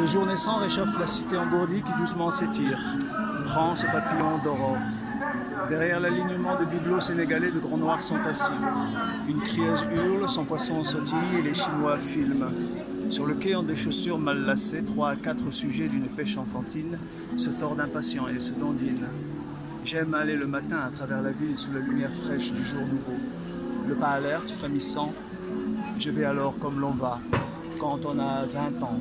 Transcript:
Le jour naissant réchauffe la cité engourdie qui doucement s'étire. Prends ce papillon d'aurore. Derrière l'alignement de bibelots sénégalais, de grands noirs sont assis. Une crieuse hurle, son poisson sautille et les Chinois filment. Sur le quai en des chaussures mal lacées, trois à quatre sujets d'une pêche enfantine se tordent impatients et se dandinent. J'aime aller le matin à travers la ville sous la lumière fraîche du jour nouveau. Le pas alerte, frémissant, je vais alors comme l'on va, quand on a 20 ans,